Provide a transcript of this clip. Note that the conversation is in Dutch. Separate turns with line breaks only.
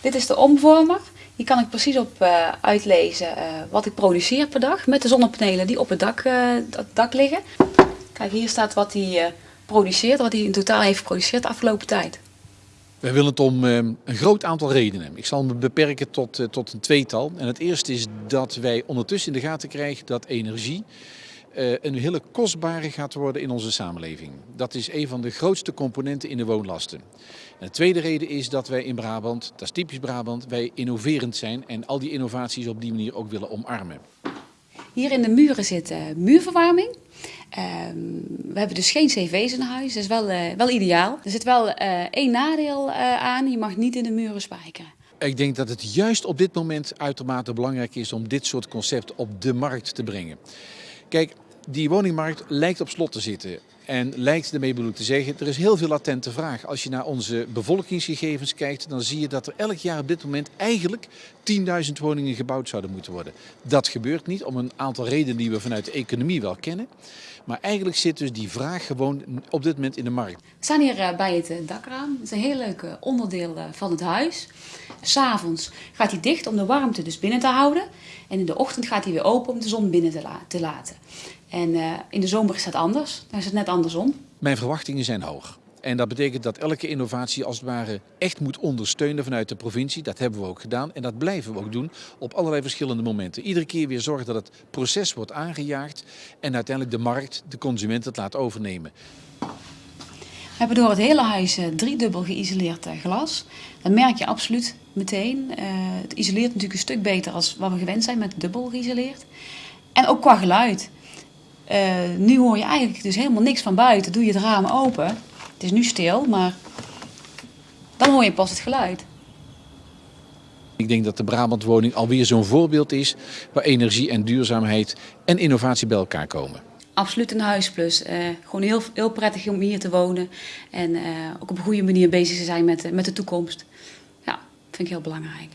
Dit is de omvormer. Hier kan ik precies op uh, uitlezen uh, wat ik produceer per dag met de zonnepanelen die op het dak, het dak liggen. Kijk, hier staat wat hij produceert, wat hij in totaal heeft geproduceerd de afgelopen tijd.
Wij willen het om een groot aantal redenen. Ik zal me beperken tot, tot een tweetal. En het eerste is dat wij ondertussen in de gaten krijgen dat energie een hele kostbare gaat worden in onze samenleving. Dat is een van de grootste componenten in de woonlasten. En de tweede reden is dat wij in Brabant, dat is typisch Brabant, wij innoverend zijn en al die innovaties op die manier ook willen omarmen.
Hier in de muren zit uh, muurverwarming. Uh, we hebben dus geen cv's in huis, dat is wel, uh, wel ideaal. Er zit wel uh, één nadeel aan, je mag niet in de muren spijkeren.
Ik denk dat het juist op dit moment uitermate belangrijk is om dit soort concept op de markt te brengen. Kijk, die woningmarkt lijkt op slot te zitten. En lijkt ermee bedoeld te zeggen, er is heel veel latente vraag. Als je naar onze bevolkingsgegevens kijkt, dan zie je dat er elk jaar op dit moment eigenlijk 10.000 woningen gebouwd zouden moeten worden. Dat gebeurt niet om een aantal redenen die we vanuit de economie wel kennen. Maar eigenlijk zit dus die vraag gewoon op dit moment in de markt.
We staan hier eh, bij het eh, dakraam. Het is een heel leuk onderdeel eh, van het huis. S'avonds gaat hij dicht om de warmte dus binnen te houden. En in de ochtend gaat hij weer open om de zon binnen te, laten. En in de zomer is dat anders. Dan is het net andersom.
Mijn verwachtingen zijn hoog. En dat betekent dat elke innovatie als het ware echt moet ondersteunen vanuit de provincie. Dat hebben we ook gedaan en dat blijven we ook doen op allerlei verschillende momenten. Iedere keer weer zorgen dat het proces wordt aangejaagd en uiteindelijk de markt, de consument het laat overnemen.
We hebben door het hele huis uh, driedubbel geïsoleerd uh, glas. Dat merk je absoluut meteen. Uh, het isoleert natuurlijk een stuk beter als wat we gewend zijn met dubbel geïsoleerd. En ook qua geluid. Nu hoor je eigenlijk dus helemaal niks van buiten. Doe je het raam open, het is nu stil, maar dan hoor je pas het geluid.
Ik denk dat de Brabantwoning alweer zo'n voorbeeld is waar energie en duurzaamheid en innovatie bij elkaar komen.
Absoluut een huisplus. Uh, gewoon heel, heel prettig om hier te wonen en uh, ook op een goede manier bezig te zijn met, met de toekomst. Ja, vind ik heel belangrijk.